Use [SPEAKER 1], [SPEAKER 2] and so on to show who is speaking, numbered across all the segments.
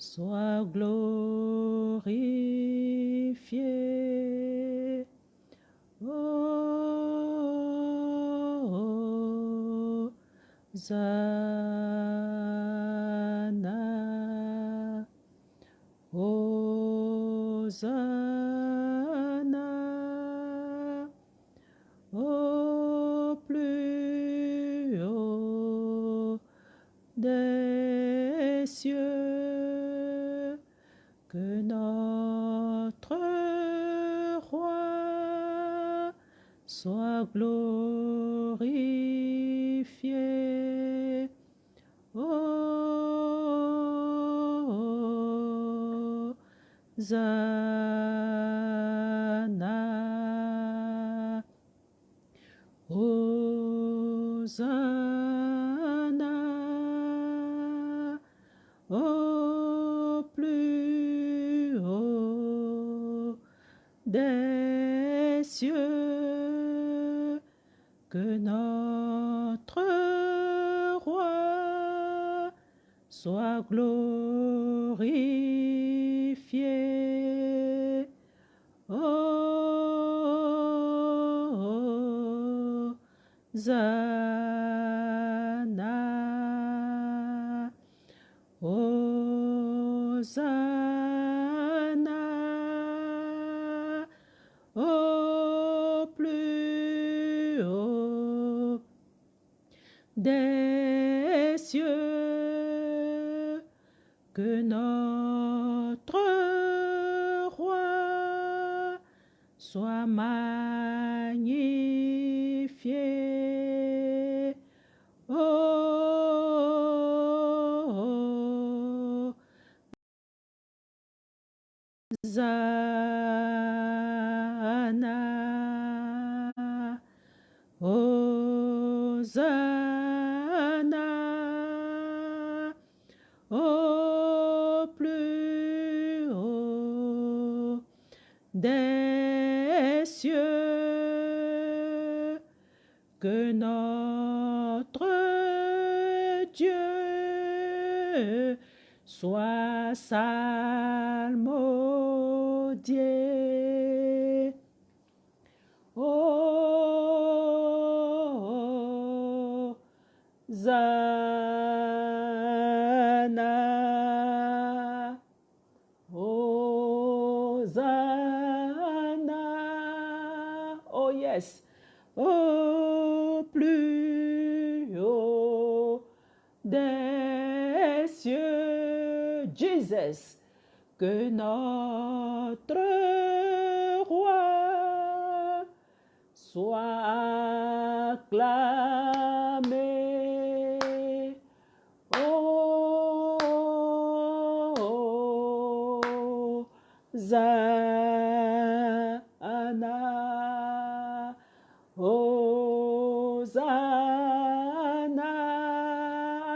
[SPEAKER 1] sois glorifié. Oh, Zana, Hosanna, glorifié. Oh, Zana, soit glorifié. Oh, Zana, Hosanna, au plus haut des que notre Zana, Hosanna,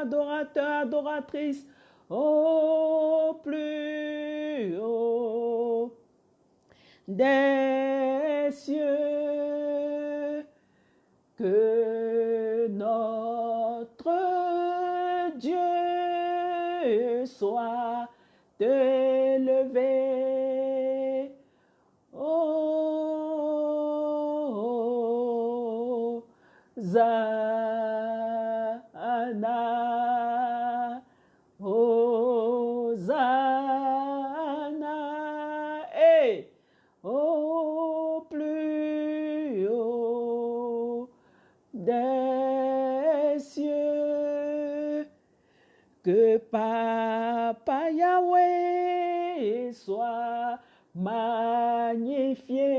[SPEAKER 1] adorateur, adoratrice, au plus haut des cieux, magnifié.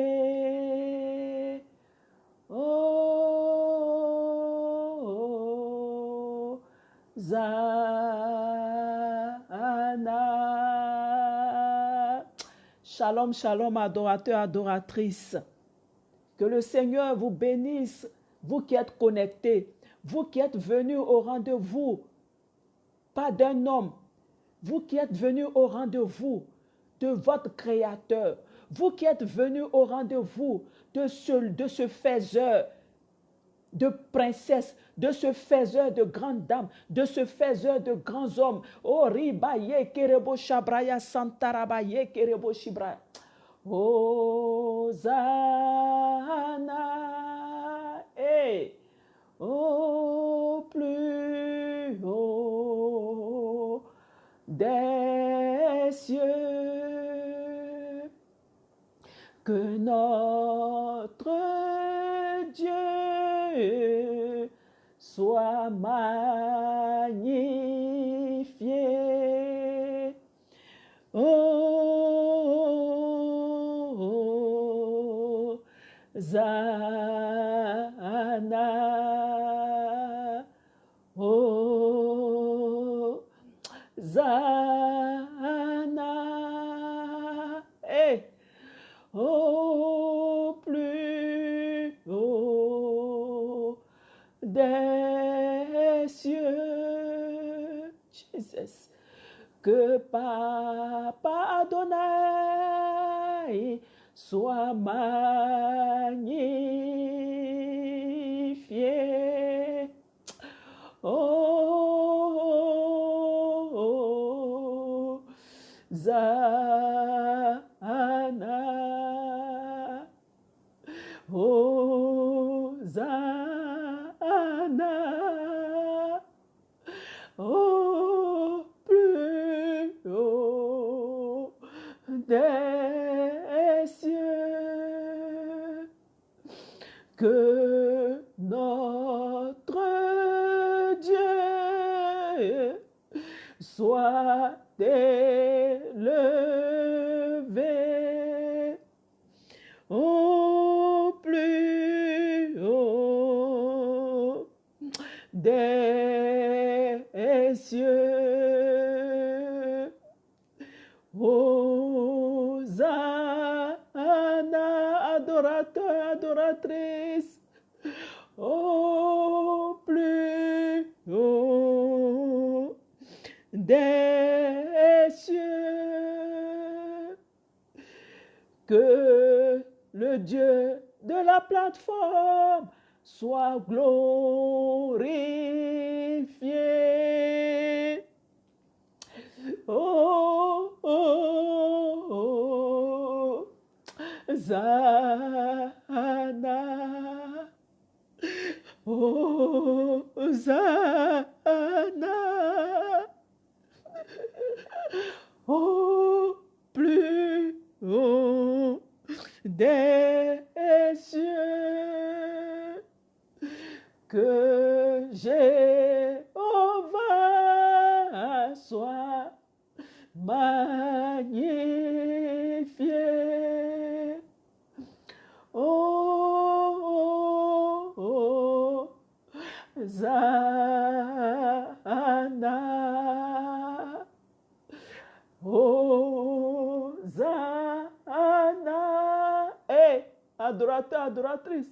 [SPEAKER 1] Oh, Zana. Shalom, shalom, adorateur, adoratrice. Que le Seigneur vous bénisse, vous qui êtes connectés, vous qui êtes venus au rendez-vous, pas d'un homme, vous qui êtes venus au rendez-vous de votre Créateur, vous qui êtes venus au rendez-vous de ce, de ce faiseur, de princesse, de ce faiseur de grandes dames, de ce faiseur de grands hommes. Oh, ribaye kerebo shabraya santarabaye kerebo shibraya. Hosanna, et au plus haut des cieux, que notre Dieu soit magnifié. Oh. Que Papa Adonai soit magnifié. Oh, des Zana. Oh, Zana. Eh, adorateur, adoratrice,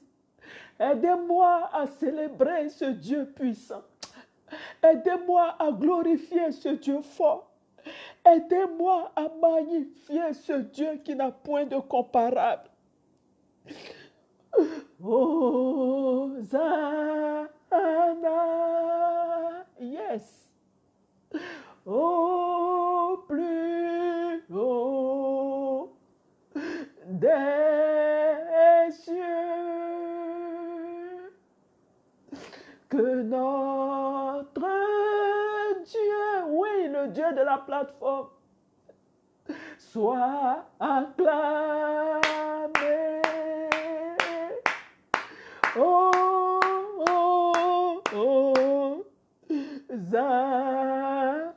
[SPEAKER 1] aidez-moi à célébrer ce Dieu puissant. Aidez-moi à glorifier ce Dieu fort. Aidez-moi à magnifier ce Dieu qui n'a point de comparable. Oh, Zana. Yes. Au plus haut des cieux, que notre Dieu, oui, le Dieu de la plateforme, soit acclamé. Oh, oh, oh, Zana.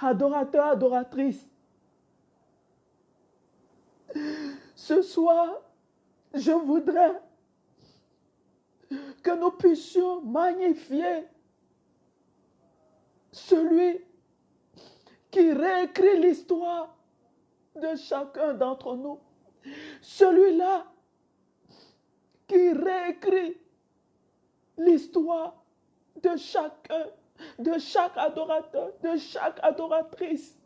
[SPEAKER 1] Adorateur, adoratrice. Ce soir, je voudrais que nous puissions magnifier celui qui réécrit l'histoire de chacun d'entre nous. Celui-là qui réécrit l'histoire de chacun, de chaque adorateur, de chaque adoratrice.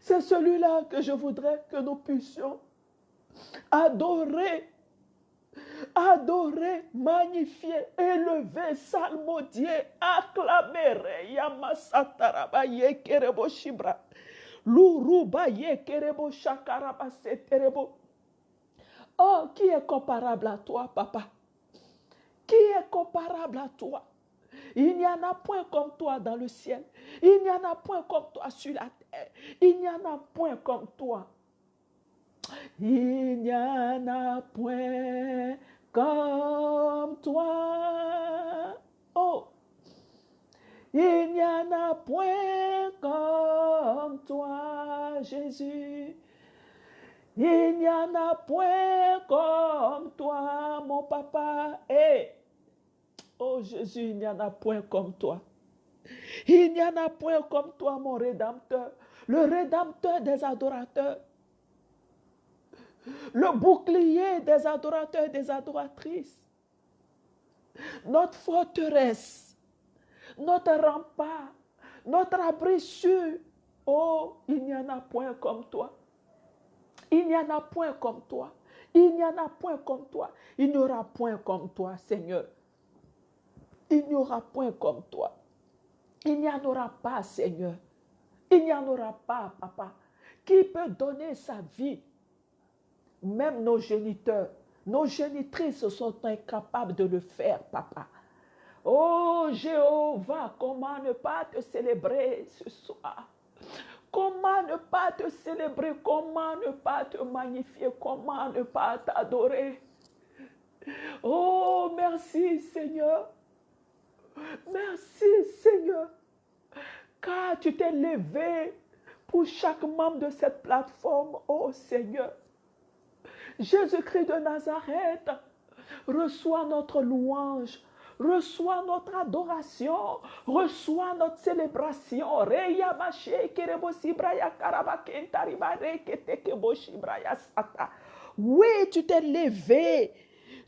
[SPEAKER 1] C'est celui-là que je voudrais que nous puissions adorer adorer, magnifier, élever, salmodier, acclamer, Yamasataraba Yekerebo Shibra. Oh, qui est comparable à toi, papa? Qui est comparable à toi? Il n'y en a point comme toi dans le ciel. Il n'y en a point comme toi sur la terre. Il n'y en a point comme toi. Il n'y en a point comme toi. Oh, il n'y en a point comme toi, Jésus. Il n'y en a point comme toi, mon papa. Et, oh Jésus, il n'y en a point comme toi. Il n'y en a point comme toi, mon Rédempteur, le Rédempteur des adorateurs le bouclier des adorateurs et des adoratrices, notre forteresse, notre rempart, notre abri sûr. Oh, il n'y en a point comme toi. Il n'y en a point comme toi. Il n'y en a point comme toi. Il n'y aura point comme toi, Seigneur. Il n'y aura point comme toi. Il n'y en aura pas, Seigneur. Il n'y en aura pas, Papa. Qui peut donner sa vie même nos géniteurs, nos génitrices sont incapables de le faire, papa. Oh Jéhovah, comment ne pas te célébrer ce soir? Comment ne pas te célébrer? Comment ne pas te magnifier? Comment ne pas t'adorer? Oh, merci Seigneur. Merci Seigneur. Car tu t'es levé pour chaque membre de cette plateforme, oh Seigneur. Jésus-Christ de Nazareth, reçois notre louange, reçois notre adoration, reçois notre célébration. Oui, tu t'es levé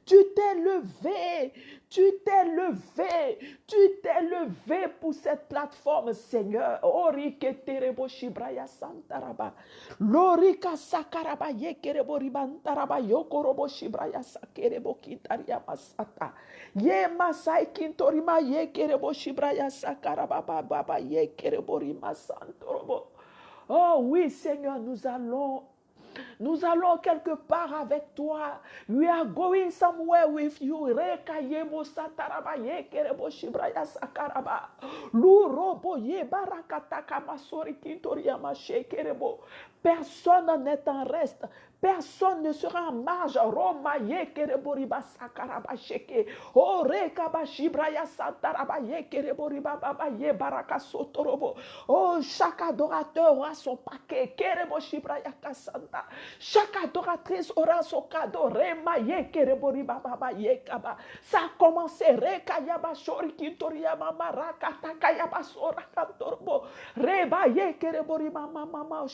[SPEAKER 1] tu t'es levé, tu t'es levé, tu t'es levé pour cette plateforme, Seigneur. Orike terebo shibraya santaraba. Lorika sakaraba yekerebo ribantaraba yokorobo shibraya sakerebo kintaria masata. Ye masai kintorima yekerebo shibraya sakaraba baba yekerebo rima santorobo. Oh oui, Seigneur, nous allons nous allons quelque part avec toi. We are going somewhere with you. Reka yebo sataraba ye kerebo shibraya sakaraba. Lurobo ye barakataka masori kintoriama shekerebo. Personne n'est en reste. Personne ne sera en marge. Roma ye kereboriba sakaraba sheke. Ore kabashibraya santaraba ye kereboriba baba ye baraka sotorobo. Oh, chaque adorateur aura son paquet. Kerebo shibraya kasanta. Chaque adoratrice aura son cadeau. Rema ye kereboriba baba ye kaba. Ça a commencé. Reka yaba shori kintoria mama raka takayaba sora kantorobo. Reba ye kereboriba mama mama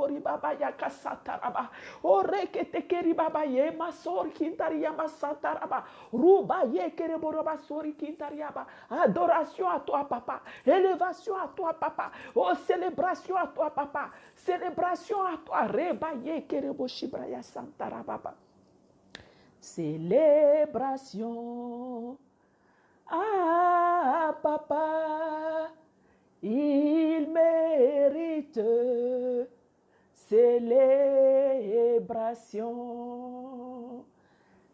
[SPEAKER 1] shekereboriba baba ya kasataraba. Oreke tekeri baba ye masor kintaria masataraba. Ruba ye kereboroba sori kintariaba. Adoration à toi, papa. Élévation à toi, papa. Oh, célébration à toi, papa. Célébration à toi. Reba ye kerebo shibraya santaraba. Célébration. Ah, papa. Il mérite célébration,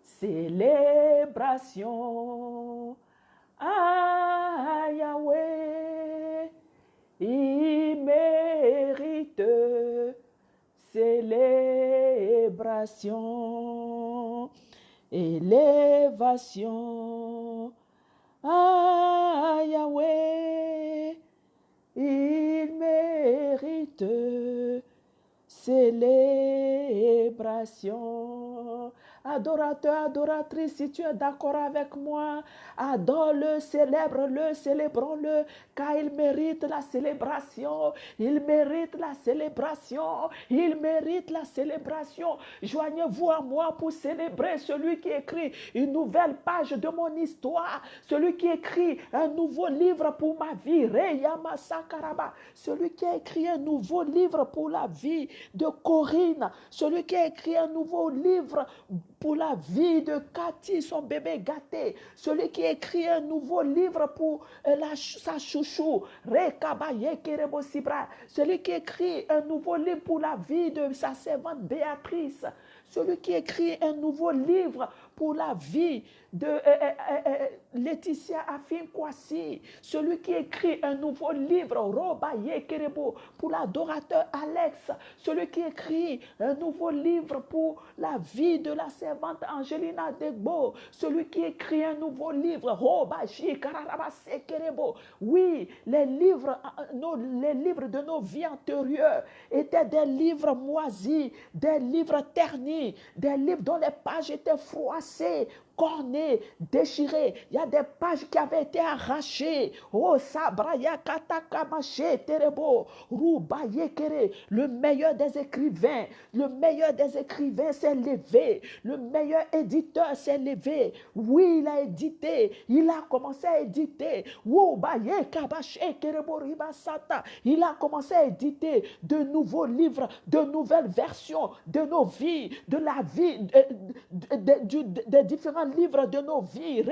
[SPEAKER 1] célébration. Ah Yahweh, il mérite célébration, élévation. Ah Yahweh, il mérite célébration. Adorateur, adoratrice, si tu es d'accord avec moi, adore-le, célèbre-le, célébrons-le, car il mérite la célébration. Il mérite la célébration. Il mérite la célébration. Joignez-vous à moi pour célébrer celui qui écrit une nouvelle page de mon histoire, celui qui écrit un nouveau livre pour ma vie. Reyama Sakaraba, celui qui a écrit un nouveau livre pour la vie de Corinne, celui qui a écrit un nouveau livre pour la vie de Cathy, son bébé gâté. Celui qui écrit un nouveau livre pour euh, la, sa chouchou. Celui qui écrit un nouveau livre pour la vie de sa servante Béatrice. Celui qui écrit un nouveau livre pour la vie de euh, euh, euh, Laetitia Afin Kwasi, celui qui écrit un nouveau livre, pour l'adorateur Alex, celui qui écrit un nouveau livre pour la vie de la servante Angelina Degbo, celui qui écrit un nouveau livre, Roba. Oui, les livres, nos, les livres de nos vies antérieures étaient des livres moisis, des livres ternis, des livres dont les pages étaient froissées, corné, déchiré. Il y a des pages qui avaient été arrachées. Oh, Sabraya Katakamache Terebo, le meilleur des écrivains, le meilleur des écrivains s'est levé, le meilleur éditeur s'est levé. Oui, il a édité, il a commencé à éditer. Il a commencé à éditer de nouveaux livres, de nouvelles versions de nos vies, de la vie, des différents livre de nos vies.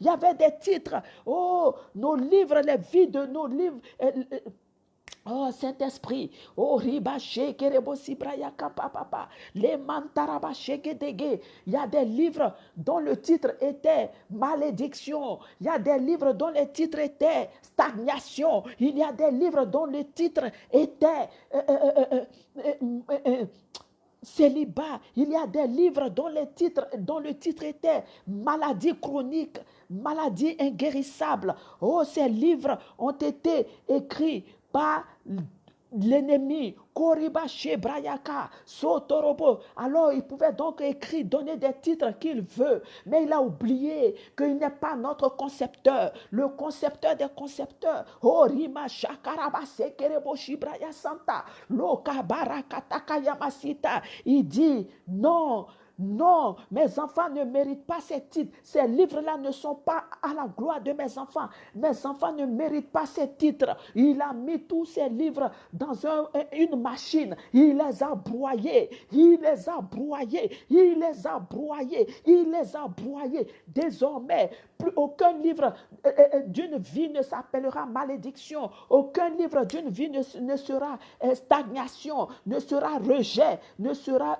[SPEAKER 1] Il y avait des titres. Oh, nos livres, les vies de nos livres. Euh, euh, oh, Saint-Esprit, oh, ribaché, kerebosi-braya, papa, les mantarabaché, Il y a des livres dont le titre était malédiction. Il y a des livres dont le titre était stagnation. Il y a des livres dont le titre était euh, célibat. Il y a des livres dont, le titre était maladie chronique, maladie inguérissable. Oh, ces livres ont été écrits par l'ennemi, Koribache Brayaka, Sotorobo. Alors il pouvait donc écrire, donner des titres qu'il veut, mais il a oublié qu'il n'est pas notre concepteur, le concepteur des concepteurs. Orima Shakarabase Kereboshi Braya Santa, Loka Barakataka Yamasita. Il dit non. Non, mes enfants ne méritent pas ces titres. Ces livres-là ne sont pas à la gloire de mes enfants. Mes enfants ne méritent pas ces titres. Il a mis tous ces livres dans une machine. Il les a broyés. Il les a broyés. Il les a broyés. Il les a broyés. Désormais, aucun livre euh, euh, euh, d'une vie ne s'appellera malédiction. Aucun livre d'une vie ne, sera stagnation, ne sera rejet, ne sera...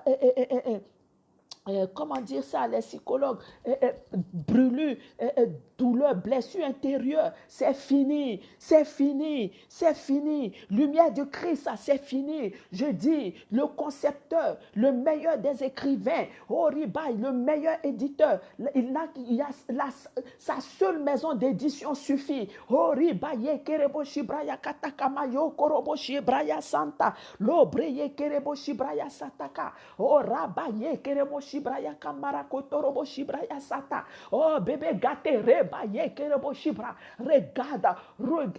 [SPEAKER 1] Euh, comment dire ça, les psychologues, euh, euh, brûlures, douleur, blessure intérieure, c'est fini, c'est fini, c'est fini. Lumière de Christ, ça c'est fini. Je dis, le concepteur, le meilleur des écrivains, Oribaï, le meilleur éditeur, il a, il a sa seule maison d'édition suffit. Oribaï, Kereboshi Braya Katakamayo, Koroboshi Braya Santa, Lobreye Kereboshi Braya Sataka, Orabaye Kereboshi Oh bébé gâté, kerebo shibra. Regarde,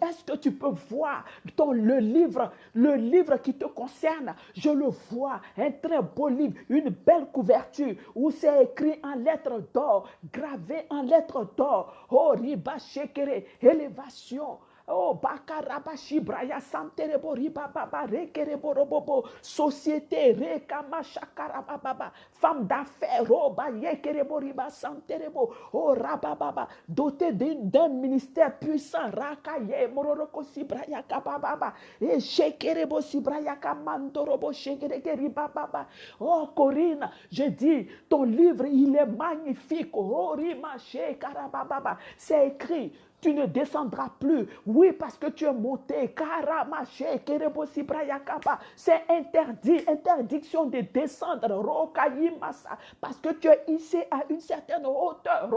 [SPEAKER 1] est-ce que tu peux voir ton, le livre, le livre qui te concerne? Je le vois, un très beau livre, une belle couverture où c'est écrit en lettres d'or, gravé en lettres d'or. Oh riba shekere, élévation. Oh, bakarabashi braya santerebo riba baba rekerebo robobo. Société rekama shakarababa. Femme d'affaires, roba yekerebo riba santerebo. Oh, rabababa. Doté d'un ministère puissant. Rakaye mororoko sibraya kabababa. Et shekerebo sibraya kamandorobo shekereke riba baba. Oh, Corinne, je dis, ton livre, il est magnifique. Oh, rima shekarababa. C'est écrit tu ne descendras plus. Oui, parce que tu es monté. C'est interdit, interdiction de descendre. Parce que tu es ici à une certaine hauteur.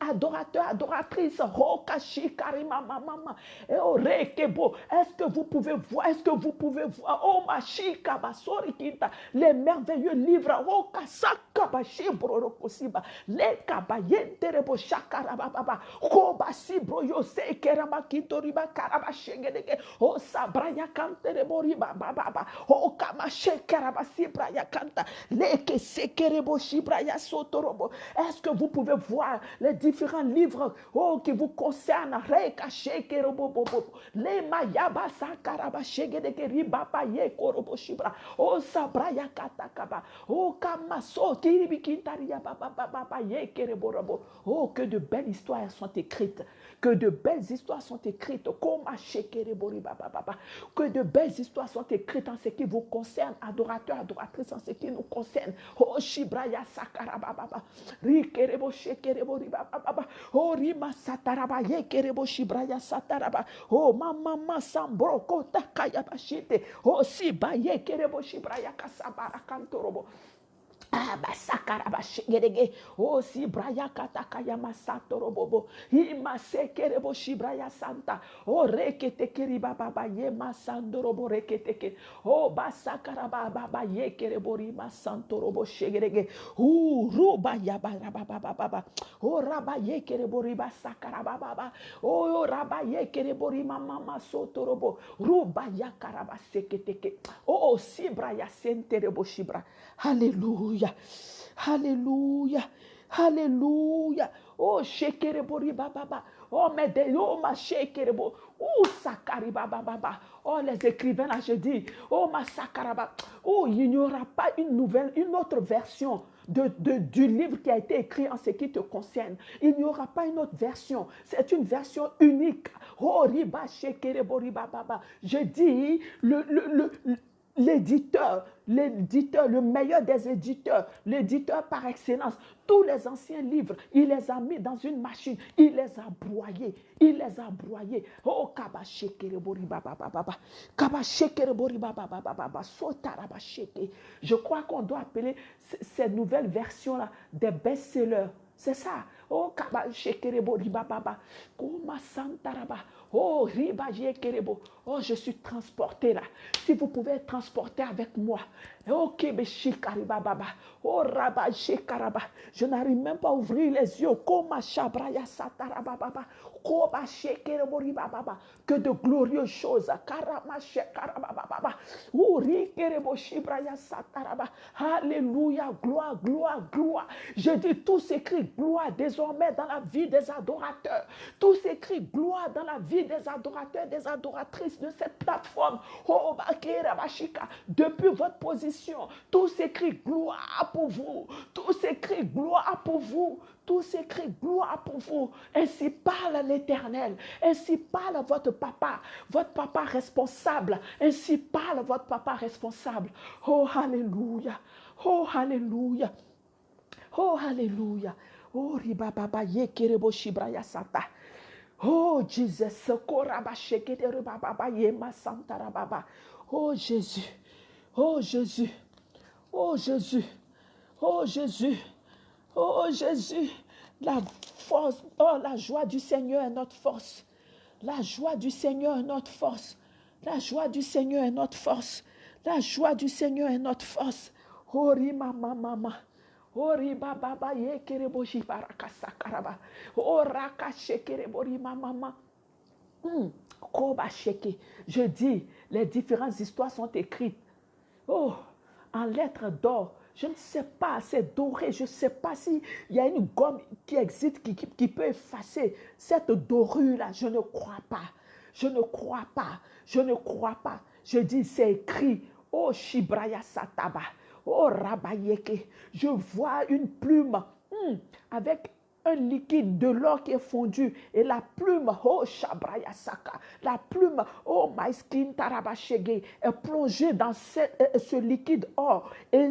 [SPEAKER 1] Adorateur, adoratrice. Est-ce que vous pouvez voir? Est-ce que vous pouvez voir? Oh, les merveilleux livres. Oh, les kabayente rebo shaka karababa. Koba sibro yo se kerama kitoriba karaba shegedege o sabraya kantere boriba baba o kama shekaraba sibraya kanta. Leke sekerebo shibraya sotorobo est-ce que vous pouvez voir les différents livres oh qui vous concernent? Reka shekerebo bobo le mayaba sakaraba shegedege ribaba ye korobo shibra. O sabraya katakaba o kama so tiribi kintaria baba baba ye kerebo robo. Oh que de belles histoires sont écrites que de belles histoires sont écrites. Que de belles histoires sont écrites en ce qui vous concerne, adorateurs, adoratrices, en ce qui nous concerne. Oh, Shibraya Sakarababa. Rikerebo Shekerebo. Oh, Rima Sataraba. Yekerebo Shibraya Sataraba. Oh, Mama Sambro Kota Kayabashite. Oh, Siba Yekerebo Shibraya Kasabara Kantorobo. Abasakarabashigedege. Oh, si braya katakaya masatoro bobo. Ima sekerebo shibraya santa. Oh, rekete keriba baba ye masandoro bo reketeke. Oh, basakaraba baba ye kerebo rima santoro bo shegedege. Oh, ruba ya baba baba baba. Oh, raba ye kerebo riba sakaraba baba. Oh, raba ye kerebo rima mama sotorobo. Ruba ya karaba seketeke. Oh, si braya senterebo shibra. Alléluia. Alléluia. Oh, shekerebo baba. Oh, mais de oh, ma shekerebo. Oh, sakari. Oh, les écrivains là, je dis. Oh, ma sakaraba. Oh, il n'y aura pas une nouvelle, une autre version. De, du livre qui a été écrit en ce qui te concerne. Il n'y aura pas une autre version. C'est une version unique. Oh. Je dis, le, le, le, l'éditeur, l'éditeur, le meilleur des éditeurs, l'éditeur par excellence. Tous les anciens livres, il les a mis dans une machine, il les a broyés, il les a broyés. Oh. Je crois qu'on doit appeler ces nouvelles versions-là des best-sellers. C'est ça. Oh, kabashekerebori baba baba, kuma santaraba. Oh, riba kerebo. Oh, je suis transporté là. Si vous pouvez être transporté avec moi. Oh, baba. Oh, raba shekaraba. Je n'arrive même pas à ouvrir les yeux. Koma shabraya satarababa. Koba shekerebo riba baba. Que de glorieuses choses. Alléluia. Gloire, gloire, gloire. Je dis tout s'écrit gloire désormais dans la vie des adorateurs. Tout s'écrit gloire dans la vie des adorateurs, des adoratrices de cette plateforme. Oh, depuis votre position, tout s'écrit gloire pour vous. Tout s'écrit gloire pour vous. Tout s'écrit gloire pour vous. Ainsi parle l'Éternel. Ainsi parle votre papa, votre papa responsable. Ainsi parle votre papa responsable. Oh, Alléluia. Oh, Alléluia. Oh, Alléluia. Oh, riba baba ye kerebo shibraya sata. Oh, Jesus. Oh, Jésus. Oh, Jésus. Oh, Jésus. Oh, Jésus. Oh, Jésus. La force, oh, la joie du Seigneur est notre force. La joie du Seigneur est notre force. La joie du Seigneur est notre force. La joie du Seigneur est notre force. Mama. Ori baba shekerebo rima mama. Hmm. Je dis, les différentes histoires sont écrites. Oh, en lettres d'or. Je ne sais pas, c'est doré. Je ne sais pas s'il y a une gomme qui existe qui, peut effacer cette dorure-là. Je ne crois pas. Je ne crois pas. Je ne crois pas. Je dis, c'est écrit. Oh, Shibraya Sataba. Oh, Rabayeke, je vois une plume hmm, avec un liquide de l'or qui est fondu et la plume, oh Shabraya Saka, la plume, oh Maiskin Tarabashege, est plongée dans ce, euh, ce, liquide or et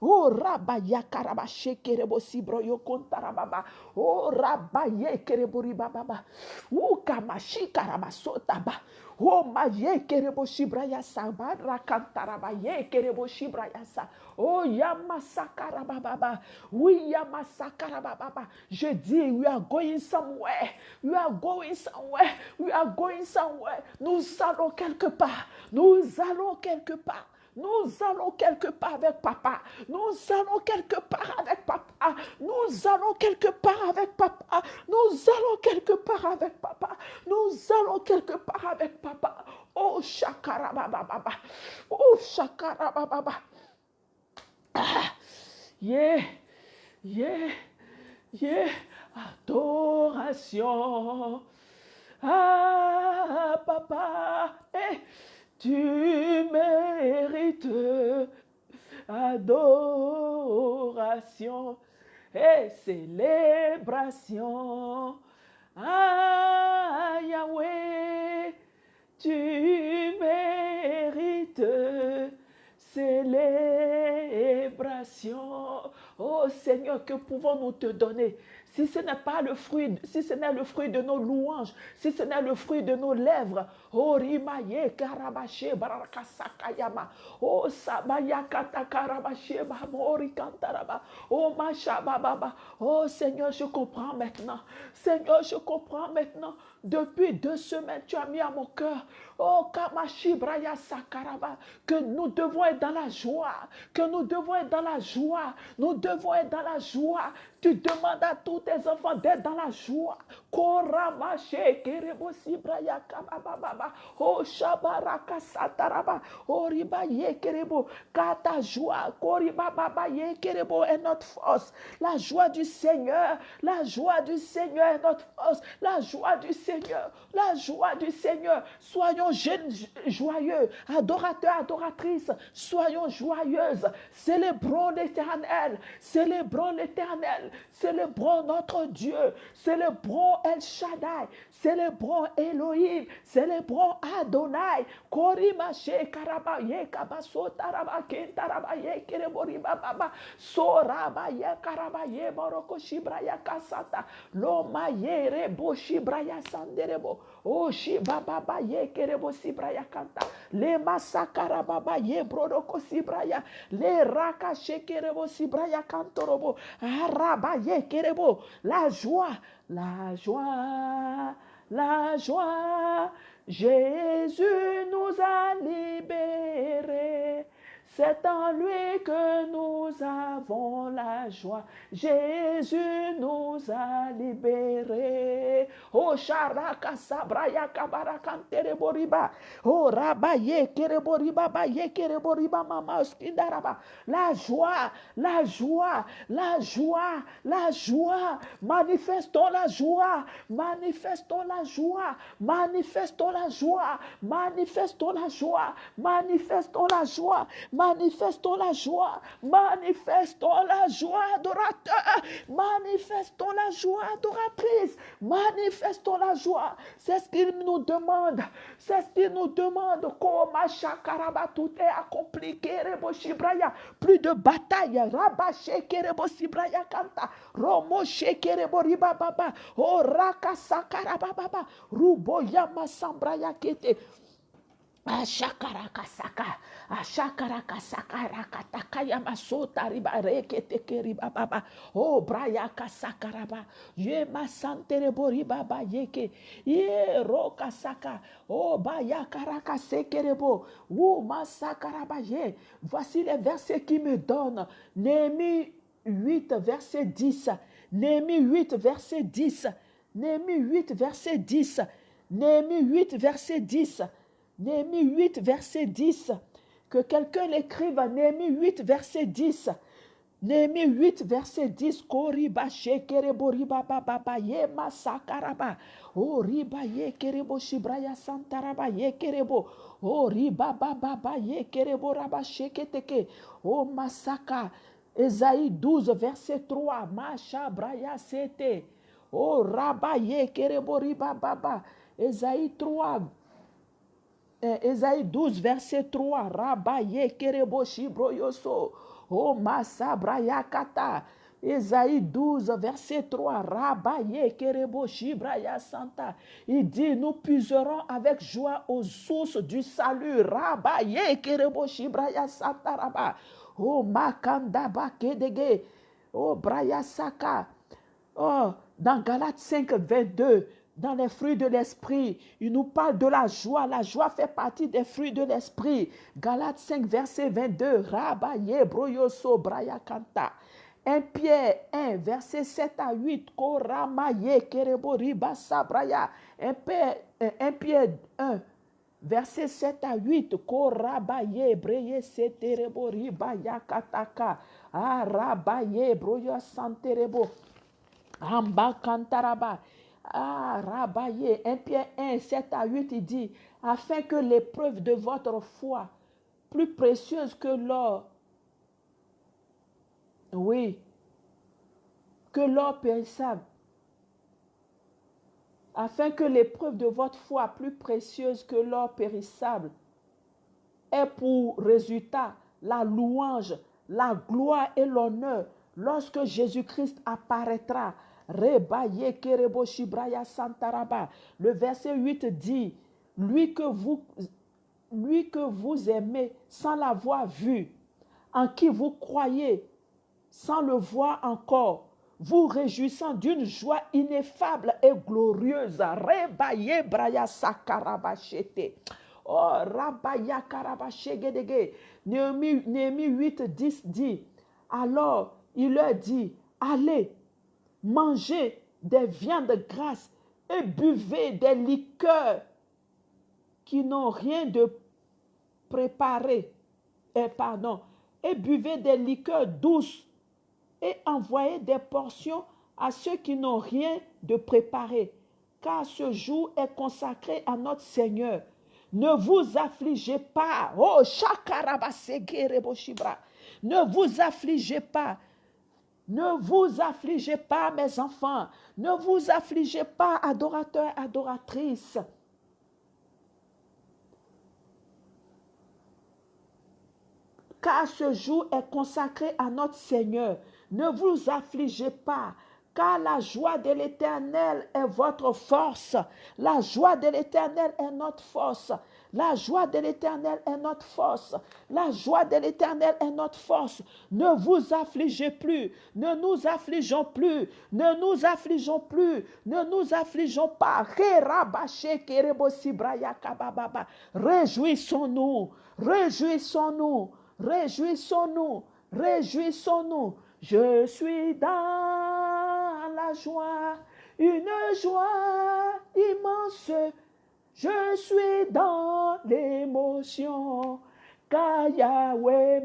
[SPEAKER 1] Oh rabaya karaba shekerebo sibro yo kontarababa. Oh rabaye kerebo ribababa. Oh kamashi sotaba. Oh maye kerebo shibraya saba rakantaraba ye kerebo shibraya sa. Oh yamasakarababa. Oui yamasakarababa. Je dis we are going somewhere. We are going somewhere. We are going somewhere. Nous allons quelque part. Nous allons quelque part. Nous allons quelque part avec papa. Nous allons quelque part avec papa. Nous allons quelque part avec papa. Nous allons quelque part avec papa. Nous allons quelque part avec papa. Oh shakarababa. Oh shakarababa. Ah, yeah. Yeah. Yeah. Adoration. Ah, papa. Eh. Tu mérites adoration et célébration. Ah, Yahweh, tu mérites célébration. Oh Seigneur, que pouvons-nous te donner si ce n'est pas le fruit, si ce n'est le fruit de nos louanges, si ce n'est le fruit de nos lèvres, oh rimaye karabache barakasakayama, oh sabayakata karabache bamori kantaraba, oh machababa, oh Seigneur, je comprends maintenant, Seigneur, je comprends maintenant, depuis deux semaines, tu as mis à mon cœur, oh kamashi braya sakaraba, que nous devons être dans la joie, que nous devons être dans la joie, nous devons être dans la joie, tu demandes à tous tes enfants d'être dans la joie. Koramache, kerebosi braya kabababa. Oh shabaraka sataraba. Oh riba ye kerebo. Car ta joie, koriba baba ye kerebo est notre force. La joie du Seigneur, la joie du Seigneur est notre force. La joie du Seigneur, la joie du Seigneur. Soyons jeunes, joyeux, adorateurs, adoratrices. Soyons joyeuses. Célébrons l'éternel. Célébrons l'éternel. Célébrons notre Dieu. Célébrons El Shaddai. Célébrons Elohim. Célébrons Adonai. Korimache karabaye kabaso tarabaye tarabaye kereboriba baba. Sorabaye karabaye boroko shibraya kasata. Loma ye rebo shibraya sanderebo. O shibaba ye kerebo sibraya kanta. Le masakara baba ye brodoko sibraya. Le raka shekerebo sibraya kantorobo. Araba la joie, la joie, la joie. Jésus nous a libérés. C'est en lui que nous avons la joie. Jésus nous a libérés. Oh charaka sabraya kabarakantere boriba. Oh rabaye kereboriba baye kereboriba mama skindaraba. La joie, la joie, la joie, la joie. Manifestons la joie, manifestons la joie, manifestons la joie, manifestons la joie, manifestons la joie. Manifestons la joie. Manifestons la joie adorateur. Manifestons la joie adoratrice. Manifestons la joie. C'est ce qu'il nous demande. C'est ce qu'il nous demande. tout est accompli. Plus de bataille. Rabache kerebo kanta. Romo shekerebo baba. Oh raka sakarababa. Rubo yama sambraya kete. Ashakarakasaka, ashakarakasaka yamasota riba rekete keriba baba, oh brayaka sakaraba, ye yeke, ye roka saka, oh bayakaraka sekerebo, ou masakaraba ye. Voici les versets qui me donnent. Némi 8, verset 10. Némi 8, verset 10. Némi 8, verset 10. Némi 8, verset 10. Néhémie 8, verset 10. Que quelqu'un l'écrive à Néhémie 8, verset 10. Néhémie 8, verset 10. Koriba shekerebo riba baba ye masakaraba. O riba ye kerebo shibraya santaraba ye kerebo. O riba baba ye kerebo raba sheketeke. O masaka. Esaïe 12, verset 3. Macha braya sete. O raba ye kerebo riba baba. Esaïe 3, Esaïe 12, verset 3. Rabaye kerebo shibro yoso. Oh, Masabraya Kata. Ésaïe 12, verset 3. Rabaye Kerebo Shibraya Santa. Il dit Nous puiserons avec joie aux sources du salut. Rabaye Kerebo Shibraya Santa Raba. Oh, Makanda Bakedege. Oh, Braya Saka. Oh, dans Galates 5, 22, dans les fruits de l'esprit, il nous parle de la joie. La joie fait partie des fruits de l'esprit. Galates 5, verset 22. Rabaye broyoso braya kanta. 1 Pierre 1, verset 7 à 8. Koramaye kerebo riba sabraya. 1 Pierre, 1 Pierre 1, verset 7 à 8. Korabaye breye seterebo riba yakataka. Arabaye broyo santerebo. Amba kantaraba. Ah, Rabaye, 1 Pierre 1, 7 à 8, il dit, afin que l'épreuve de votre foi, plus précieuse que l'or, oui, que l'or périssable, afin que l'épreuve de votre foi, plus précieuse que l'or périssable, ait pour résultat la louange, la gloire et l'honneur lorsque Jésus-Christ apparaîtra Rebaye kerebo shibraya santaraba. Le verset 8 dit, lui que vous, aimez sans l'avoir vu, en qui vous croyez sans le voir encore, vous réjouissant d'une joie ineffable et glorieuse. Rebaye braya. Oh, rabaya karabachegedege. Néhémie 8, 10 dit, alors il leur dit, allez, mangez des viandes grasses et buvez des liqueurs qui n'ont rien de préparé. Et pardon, et buvez des liqueurs douces et envoyez des portions à ceux qui n'ont rien de préparé, car ce jour est consacré à notre Seigneur. Ne vous affligez pas. Oh, Ne vous affligez pas. Ne vous affligez pas, mes enfants. Ne vous affligez pas, adorateurs, adoratrices. Car ce jour est consacré à notre Seigneur. Ne vous affligez pas, car la joie de l'Éternel est votre force. La joie de l'Éternel est notre force. La joie de l'Éternel est notre force. La joie de l'Éternel est notre force. Ne vous affligez plus. Ne nous affligeons plus. Ne nous affligeons plus. Ne nous affligeons pas. Réjouissons-nous. Réjouissons-nous. Réjouissons-nous. Réjouissons-nous. Je suis dans la joie. Une joie immense je suis dans l'émotion. Car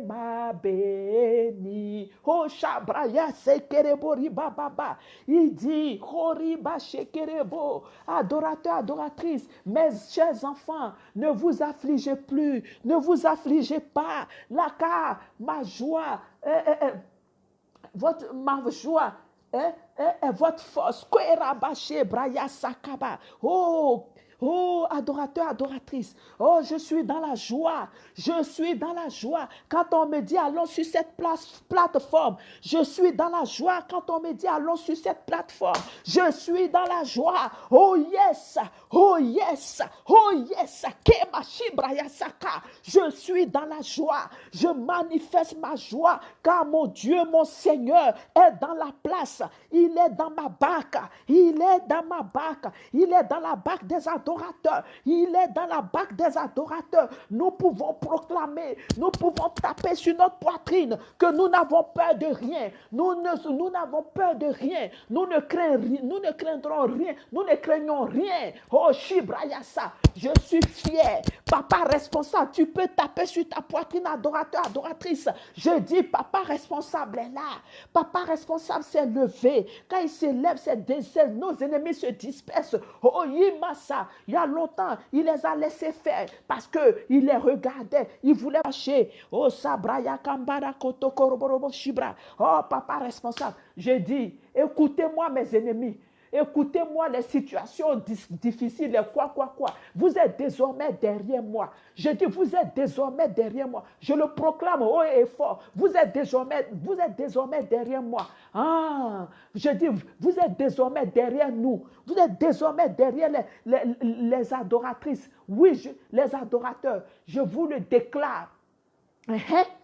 [SPEAKER 1] m'a béni. Oh, Shabraya Sekerebo Ribababa. Il dit, Horiba Shekerebo. Adorateur, adoratrice, mes chers enfants, ne vous affligez plus. Ne vous affligez pas. La car ma joie, eh, eh, eh, votre, ma joie, est votre force. Oh, Oh, adorateur, adoratrice. Oh, je suis dans la joie. Je suis dans la joie. Quand on me dit allons sur cette place, plateforme, je suis dans la joie. Quand on me dit allons sur cette plateforme, je suis dans la joie. Oh yes, oh yes, oh yes. Je suis dans la joie. Je manifeste ma joie car mon Dieu, mon Seigneur est dans la place. Il est dans ma barque. Il est dans ma barque. Il est dans la barque des adorateurs il est dans la bague des adorateurs. Nous pouvons proclamer, nous pouvons taper sur notre poitrine que nous n'avons peur de rien. Nous nous n'avons peur de rien. Nous ne, nous ne craindrons rien. Nous ne craignons rien. Oh, Shibrayasa, je suis fier. Papa responsable, tu peux taper sur ta poitrine, adorateur, adoratrice. Je dis, papa responsable est là. Papa responsable s'est levé. Quand il s'élève, nos ennemis se dispersent. Oh, Yimasa, il y a longtemps, il les a laissés faire parce qu'il les regardait. Il voulait marcher. Oh, Sabraya Kambara Shibra. Oh, papa responsable. Je dis, écoutez-moi, mes ennemis. Écoutez-moi les situations difficiles, les quoi, quoi, quoi. Vous êtes désormais derrière moi. Je dis, vous êtes désormais derrière moi. Je le proclame haut et fort. Vous êtes désormais, derrière moi. Ah, je dis, vous êtes désormais derrière nous. Vous êtes désormais derrière les, les, adoratrices. Oui, les adorateurs. Je vous le déclare.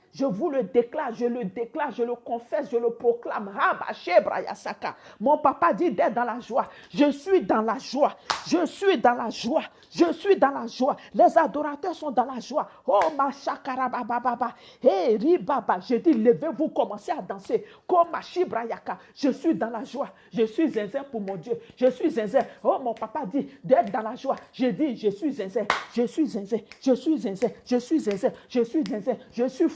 [SPEAKER 1] Hein? Je vous le déclare, je le déclare, je le confesse, je le proclame. Mon papa dit d'être dans la joie. Je suis dans la joie. Je suis dans la joie. Je suis dans la joie. Les adorateurs sont dans la joie. Oh, ma. Hey, ribaba. Je dis, levez-vous, commencez à danser. Comme Je suis dans la joie. Je suis zinzin pour mon Dieu. Je suis zinzin. Oh, mon papa dit d'être dans la joie. Je dis, je suis zinzin. Je suis zinzin. Je suis zinzin. Je suis zinzin. Je suis zinzin. Je suis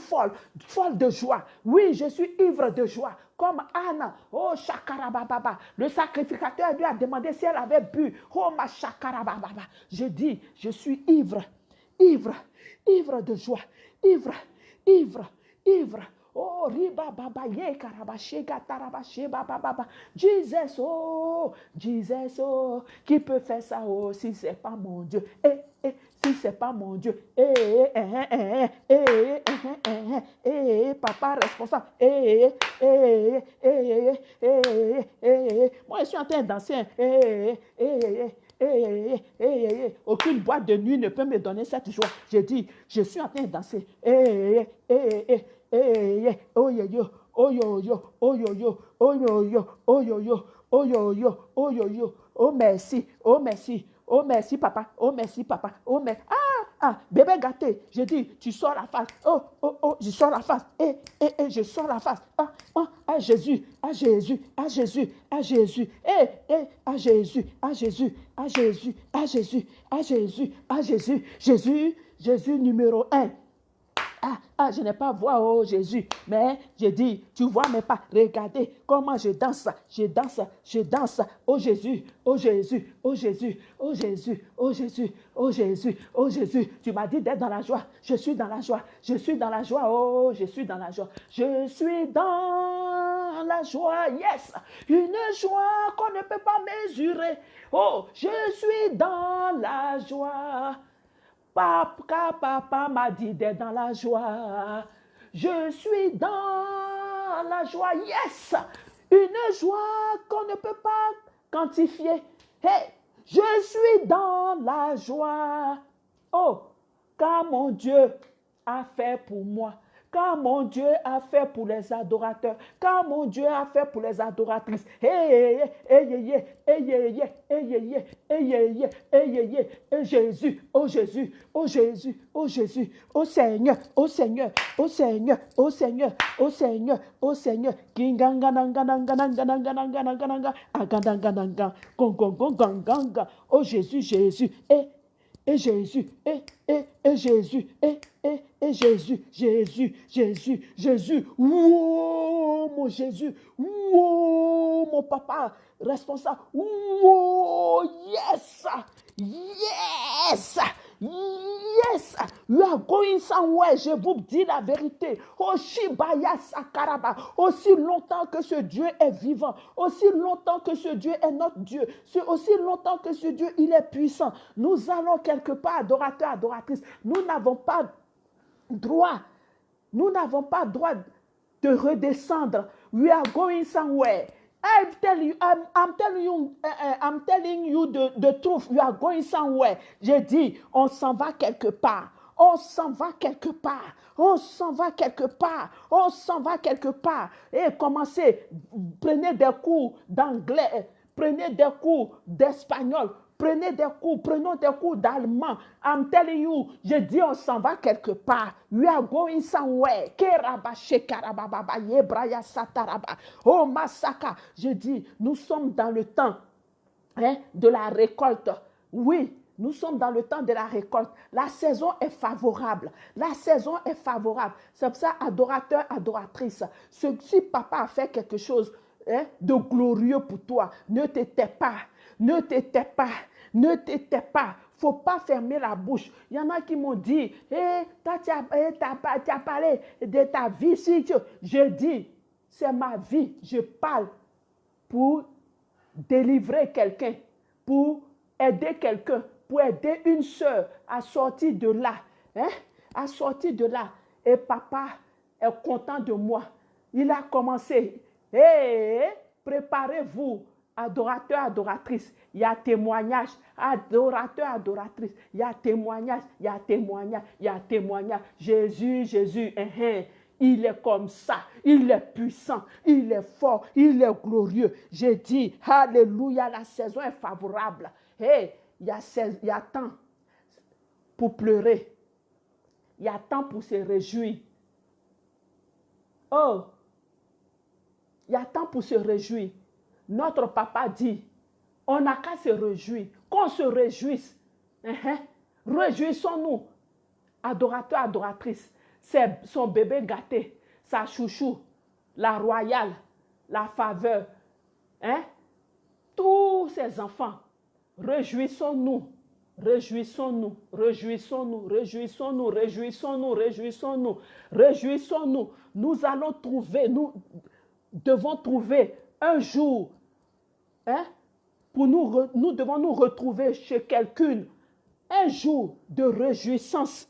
[SPEAKER 1] folle de joie. Oui, je suis ivre de joie. Comme Anna, oh chakarababa. Le sacrificateur lui a demandé si elle avait bu. Oh ma chakarababa. Je dis, je suis ivre, ivre, ivre de joie, ivre, ivre, ivre. Oh, riba baba ye karabashega tarabashe baba baba. Jesus, oh, Jesus, oh, qui peut faire ça, oh, si c'est pas mon Dieu? Eh, eh, si c'est pas mon Dieu. Eh, eh, eh, eh, eh, eh, papa responsable. Eh, eh, eh, eh, eh, Moi, je suis en train de danser. Eh, eh, eh, eh, aucune boîte de nuit ne peut me donner cette joie. J'ai dit, je suis en train de danser. Eh, eh, eh, eh, oh yo, oh yo yo, oh yo yo, oh yo yo, oh yo yo, oh yo yo, oh yo yo, oh merci, oh merci. Oh merci papa, oh merci papa, oh merci. Ah, ah, bébé gâté, j'ai dit, tu sors la face. Oh, oh, oh, je sors la face. Eh, eh, eh, je sors la face. Ah, ah, ah Jésus, ah Jésus, ah Jésus, ah Jésus. Eh, eh, ah Jésus, ah Jésus, ah Jésus, ah Jésus, ah Jésus, ah Jésus. Jésus, Jésus numéro un. Ah, ah, je n'ai pas voix, oh Jésus. Mais j'ai dit, tu vois mais pas. Regardez comment je danse, je danse, je danse. Oh Jésus, oh Jésus, oh Jésus, oh Jésus, oh Jésus, oh Jésus, oh Jésus. Tu m'as dit d'être dans la joie. Je suis dans la joie. Je suis dans la joie. Oh, je suis dans la joie. Je suis dans la joie. Yes. Une joie qu'on ne peut pas mesurer. Oh, je suis dans la joie. Papa, papa m'a dit d'être dans la joie. Je suis dans la joie. Yes! Une joie qu'on ne peut pas quantifier. Hey, je suis dans la joie. Oh, car mon Dieu a fait pour moi car mon Dieu a fait pour les adorateurs, car mon Dieu a fait pour les adoratrices. Hey, Jésus, oh Jésus, oh Jésus, oh Jésus, oh Seigneur, oh Seigneur, oh Seigneur, oh Seigneur, oh Seigneur, oh Seigneur, oh Jésus, Jésus, et et Jésus, et, et, et Jésus, et, et, et Jésus, Jésus, Jésus, Jésus, wow, mon Jésus, wow, mon papa. Responsable, wow, yes, yes, Yes, you are going somewhere. Je vous dis la vérité. Oshibaya Sakaraba. Aussi longtemps que ce Dieu est vivant, aussi longtemps que ce Dieu est notre Dieu, aussi longtemps que ce Dieu il est puissant, nous allons quelque part, adorateurs, adoratrices. Nous n'avons pas droit, nous n'avons pas droit de redescendre. We are going somewhere. I'm telling you, I'm, telling you, uh, uh, I'm telling you the, the truth. You are going somewhere. J'ai dit, on s'en va quelque part. On s'en va quelque part. On s'en va quelque part. On s'en va quelque part. Et commencez, prenez des cours d'anglais, prenez des cours d'espagnol, Prenez des cours, prenons des cours d'allemand. I'm telling you, je dis on s'en va quelque part. We are going somewhere. Oh Masaka, je dis, nous sommes dans le temps hein, de la récolte. Oui, nous sommes dans le temps de la récolte. La saison est favorable. La saison est favorable. C'est pour ça, adorateur, adoratrice, si papa a fait quelque chose hein, de glorieux pour toi, ne t'étais pas ne t'étais pas. Ne t'étais pas. faut pas fermer la bouche. Il y en a qui m'ont dit, eh, tu as, parlé de ta vie. Si je dis, c'est ma vie. Je parle pour délivrer quelqu'un, pour aider quelqu'un, pour aider une soeur à sortir de là, hein, à sortir de là. Et papa est content de moi. Il a commencé. Hé, préparez-vous, adorateurs, adoratrices. Il y a témoignage, adorateur, adoratrice. Il y a témoignage, il y a témoignage, il y a témoignage. Jésus, Jésus, hein, hein. Il est comme ça. Il est puissant. Il est fort. Il est glorieux. J'ai dit, Alléluia, la saison est favorable. Il y a temps pour pleurer. Il y a temps pour se réjouir. Oh, il y a temps pour se réjouir. Notre papa dit, on n'a qu'à se réjouir. Qu'on se réjouisse. Uh-huh. Réjouissons-nous. Adorateur, adoratrice. C'est son bébé gâté, sa chouchou, la royale, la faveur. Hein? Tous ses enfants. Réjouissons-nous. Réjouissons-nous, réjouissons-nous, réjouissons-nous, réjouissons-nous, réjouissons-nous, réjouissons-nous. Nous allons trouver, nous devons trouver un jour, hein, pour nous, nous devons nous retrouver chez quelqu'un, un jour de réjouissance,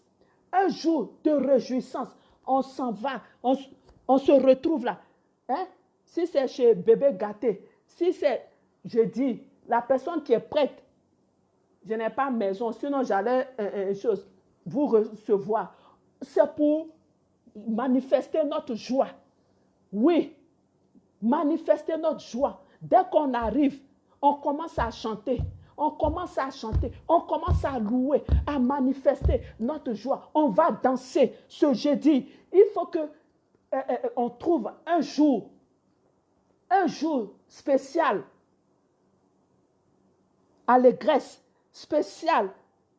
[SPEAKER 1] un jour de réjouissance. On s'en va, on, se retrouve là. Hein? Si c'est chez bébé gâté, si c'est, je dis, la personne qui est prête je n'ai pas maison, sinon j'allais euh, euh, chose, vous recevoir. C'est pour manifester notre joie. Oui, manifester notre joie. Dès qu'on arrive, on commence à chanter. On commence à chanter, on commence à louer, à manifester notre joie. On va danser ce jeudi. Il faut que euh, on trouve un jour, un jour spécial, allégresse, spécial,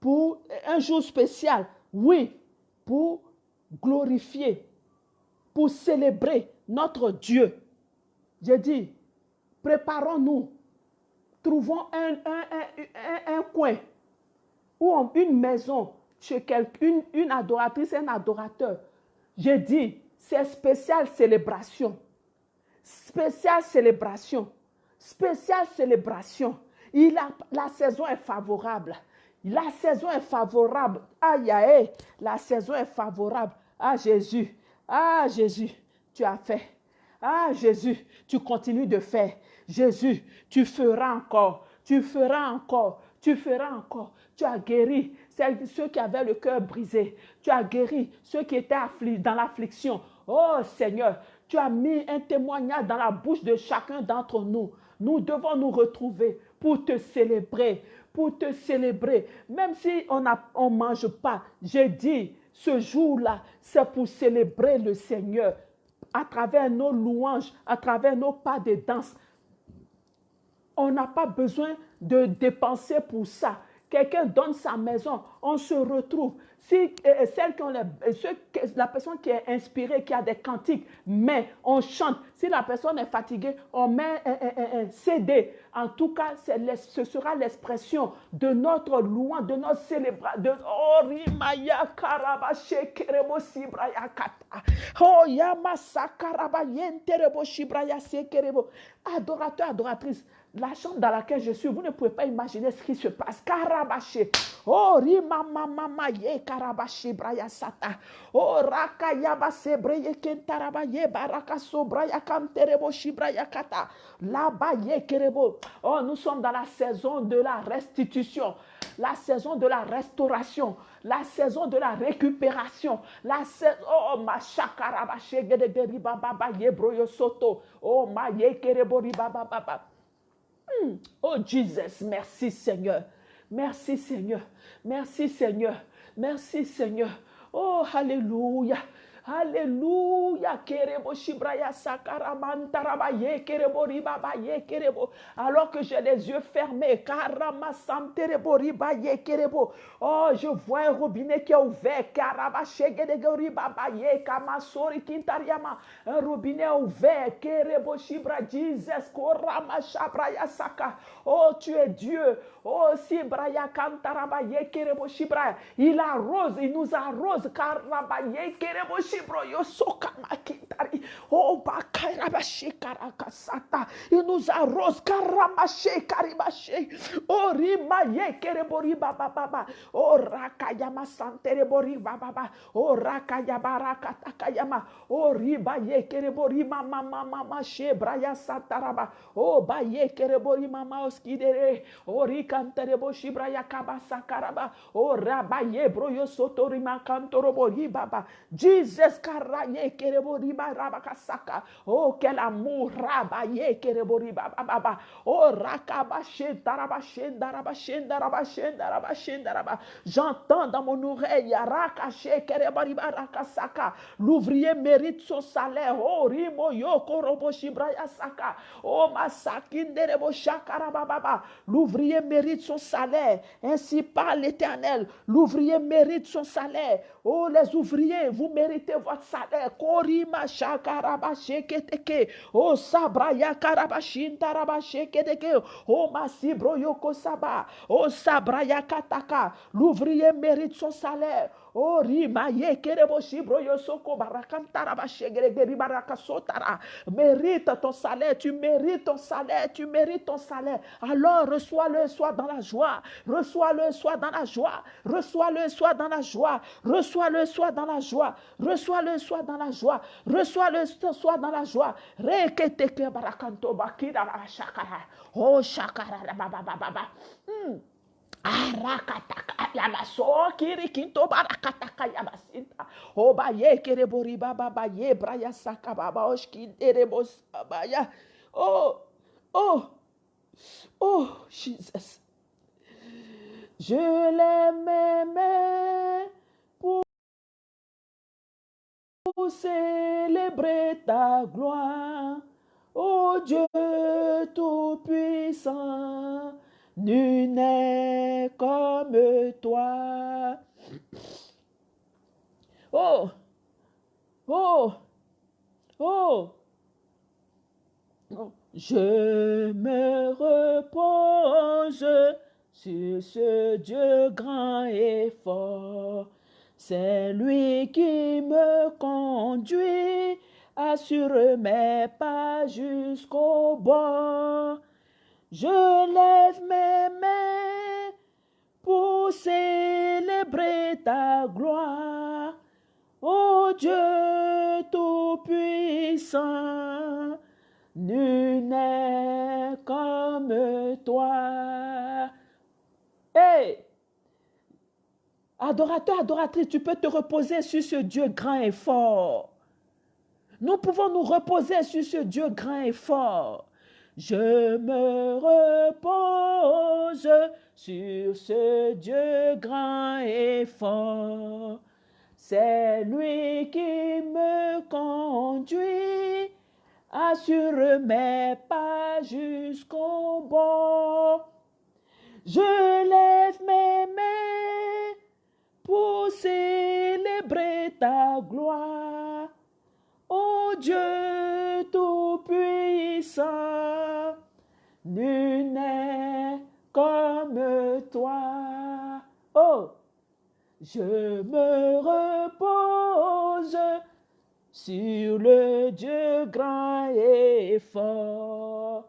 [SPEAKER 1] pour un jour spécial, oui, pour glorifier, pour célébrer notre Dieu. J'ai dit, préparons-nous, trouvons un, un, coin ou une maison chez quelqu'un, une adoratrice, un adorateur. J'ai dit, c'est spécial célébration. Spéciale célébration. Spéciale célébration la saison est favorable. La saison est favorable. Aïe, aïe, la saison est favorable. Ah Jésus, ah Jésus, tu as fait. Ah Jésus, tu continues de faire. Jésus, tu feras encore. Tu feras encore. Tu feras encore. Tu as guéri ceux qui avaient le cœur brisé. Tu as guéri ceux qui étaient dans l'affliction. Oh Seigneur, tu as mis un témoignage dans la bouche de chacun d'entre nous. Nous devons nous retrouver pour te célébrer, pour te célébrer. Même si on ne mange pas, j'ai dit, ce jour-là, c'est pour célébrer le Seigneur à travers nos louanges, à travers nos pas de danse. On n'a pas besoin de dépenser pour ça. Quelqu'un donne sa maison, on se retrouve. Si euh, euh, celle qui ont euh, la personne qui est inspirée, qui a des cantiques, mais on chante. Si la personne est fatiguée, on met un, CD. En tout cas, ce sera l'expression de notre louange, de notre célébration. Oh. Oh. Adorateur, adoratrice la chambre dans laquelle je suis, vous ne pouvez pas imaginer ce qui se passe. Karabaché. Oh, rima mama ye karabaché braya sata. Oh, raka yabase breye kentaraba ye baraka sobraya kanterebo shibraya kata. Là-bas ye kerebo. Oh, nous sommes dans la saison de la restitution, la saison de la restauration, la saison de la récupération, la saison, oh, ma chakarabaché gede riba baba ye broyo soto. Oh, ma ye kerebo riba baba. Hmm. Oh Jesus, merci Seigneur. Merci Seigneur. Merci Seigneur. Merci Seigneur. Oh, Alléluia. Alléluia. Kerebo shibraya sakaramantaraba ye kerebo ribaba ye kerebo. Alors que j'ai les yeux fermés. Karama santerebo riba ye kerebo. Oh, je vois un robinet qui est ouvert. Karaba shegedego ribaba ye kamasori kintariama. Un robinet ouvert. Kerebo shibra Jesus korama shabraya saka. Oh, tu es Dieu. Oh, si braya kantaraba ye kerebo shibraya. Il arrose, il nous arrose. Karaba ye kerebo shibroyo sokamakitari. Oh, bakairabashikarakasata. Il nous arrose karamashe karibache. Oh, rimaye kerebori baba baba. Oh, rakayama santerebori baba baba. Oh, rakayabaraka takayama. Oh, ribaye kerebori mama mama mama shebraya sataraba. Oh, baye kerebori mama oskidere. Oh, rikanterebo shibraya kabasa karaba. Oh, rabaye broyo sotorima kantorobori baba. Jesus karaye kerebori baba kasaka. Oh, quel amour rabaye kerebori baba baba. Oh, rakaba shendaraba shendaraba shendaraba shendaraba shendaraba. J'entends dans mon oreille rakache kerebori barakasaka. L'ouvrier mérite son salaire. Oh, rimo yo korobo shibraya saka. Oh, masakinderebo shakaraba baba. L'ouvrier mérite son salaire. Ainsi parle l'Éternel. L'ouvrier mérite son salaire. Oh, les ouvriers, vous méritez votre salaire. Korima shakaraba sheketeke. Oh, sabraya karabashin taraba sheketeke. Oh, masibro yoko saba. Oh, sabraya kataka. L'ouvrier mérite son salaire. Oh, rima ye kerebo shibro yosoko barakantara bashegeregeri barakasotara. Mérite ton salaire, tu mérites ton salaire, tu mérites ton salaire. Alors reçois-le, sois dans la joie. Reçois-le, sois dans la joie. Reçois-le, sois dans la joie. Reçois-le, sois dans la joie. Reçois-le, sois dans la joie. Reçois-le, sois dans la joie. Reketeke barakanto bakira shakara. Oh, shakara baba baba. Hmm. Arakataka yamaso kiri kinto barakataka yamasinta. Oba ye kere bori baba ba ye braya saka baba oshki dere bosabaya. Oh, oh, oh, Jesus. Je l'aimais pour célébrer ta gloire. Oh Dieu Tout-Puissant, nul n'est comme toi. Oh, oh, oh, oh. Je me repose sur ce Dieu grand et fort. C'est lui qui me conduit, assure mes pas jusqu'au bord. Je lève mes mains pour célébrer ta gloire. Ô Dieu Tout-Puissant, nul n'est comme toi. Hey! Adorateur, adoratrice, tu peux te reposer sur ce Dieu grand et fort. Nous pouvons nous reposer sur ce Dieu grand et fort. Je me repose sur ce Dieu grand et fort. C'est lui qui me conduit, assure mes pas jusqu'au bord. Je lève mes mains pour célébrer ta gloire. Ô Dieu Tout-Puissant, nul n'est comme toi. Oh, je me repose sur le Dieu grand et fort.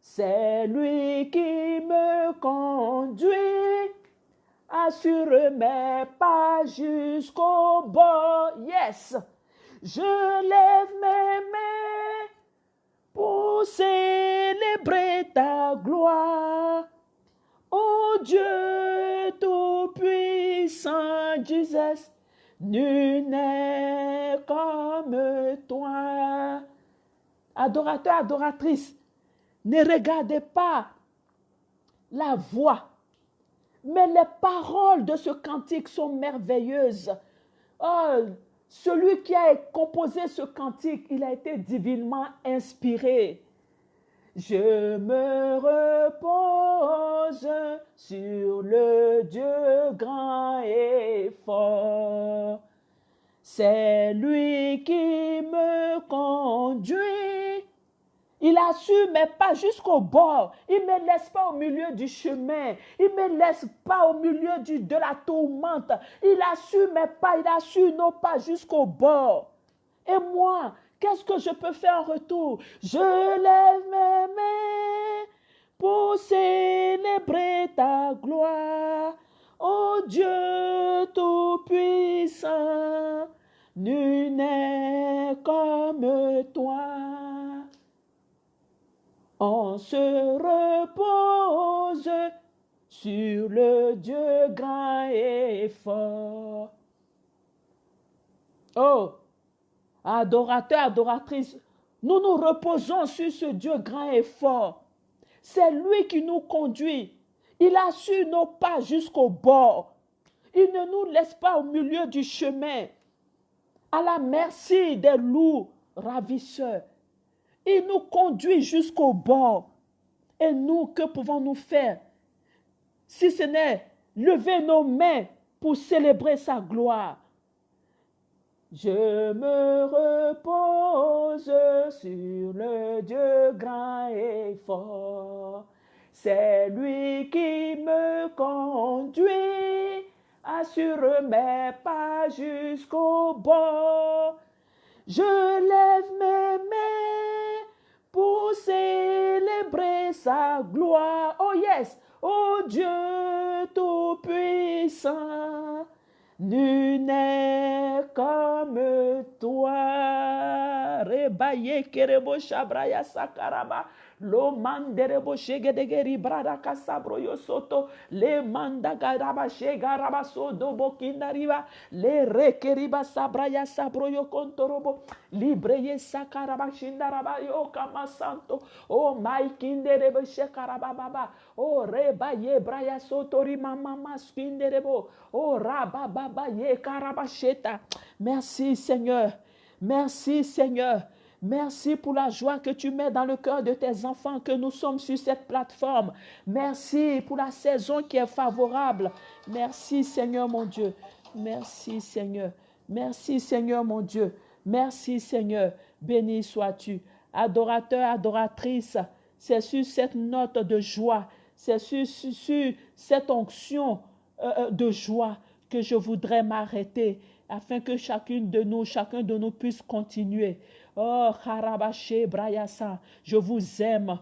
[SPEAKER 1] C'est lui qui me conduit, assure mes pas jusqu'au bord. Yes, je lève mes mains pour célébrer ta gloire. Ô Dieu Tout-Puissant, Jesus, nul n'est comme toi. Adorateur, adoratrice, ne regardez pas la voix, mais les paroles de ce cantique sont merveilleuses. Oh, celui qui a composé ce cantique, il a été divinement inspiré. Je me repose sur le Dieu grand et fort. C'est lui qui me conduit, Il a su, mais pas jusqu'au bord. Il ne me laisse pas au milieu du chemin. Il ne me laisse pas au milieu de la tourmente. Il a su, mais pas. Il a su, non pas jusqu'au bord. Et moi, qu'est-ce que je peux faire en retour? Je lève mes mains pour célébrer ta gloire. Oh Dieu Tout-Puissant, nul n'est comme toi. On se repose sur le Dieu grand et fort. Oh, adorateur, adoratrice, nous nous reposons sur ce Dieu grand et fort. C'est lui qui nous conduit. Il a su nos pas jusqu'au bord. Il ne nous laisse pas au milieu du chemin, à la merci des loups ravisseurs. Il nous conduit jusqu'au bord. Et nous, que pouvons-nous faire si ce n'est lever nos mains pour célébrer sa gloire? Je me repose sur le Dieu grand et fort. C'est lui qui me conduit, assure mes pas jusqu'au bord. Je lève mes mains pour célébrer sa gloire. Oh yes, oh Dieu tout-puissant, nul n'est comme toi. Rebaye kerebo shabraya sakaraba. Lo manderebo shegedegeri brada kasabro yosoto. Le mandagaraba shegaraba sodo bokindariba. Le rekeriba sabraya sabro yo kontorobo. Libreye sakaraba shindaraba yo kamasanto. O maikinderebo shekaraba baba. O rebaye braya sotori mama maskinderebo. O rababa ye karabasheta. Merci Seigneur. Merci Seigneur. Merci pour la joie que tu mets dans le cœur de tes enfants que nous sommes sur cette plateforme. Merci pour la saison qui est favorable. Merci Seigneur mon Dieu. Merci Seigneur. Merci Seigneur mon Dieu. Merci Seigneur. Béni sois-tu. Adorateur, adoratrice, c'est sur cette note de joie, c'est sur, cette onction euh, de joie que je voudrais m'arrêter afin que chacune de nous, chacun de nous puisse continuer. Oh, Harabaché, Brayasa, je vous aime.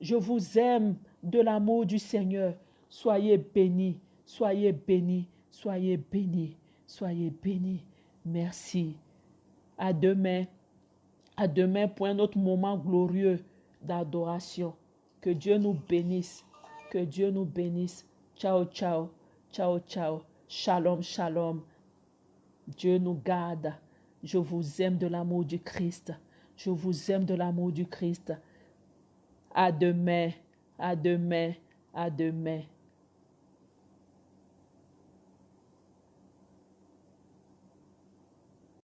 [SPEAKER 1] Je vous aime de l'amour du Seigneur. Soyez bénis, soyez bénis, soyez bénis, soyez bénis. Merci. À demain. À demain pour un autre moment glorieux d'adoration. Que Dieu nous bénisse. Que Dieu nous bénisse. Ciao, ciao. Ciao, ciao. Shalom, shalom. Dieu nous garde. Je vous aime de l'amour du Christ. Je vous aime de l'amour du Christ. À demain, à demain, à demain.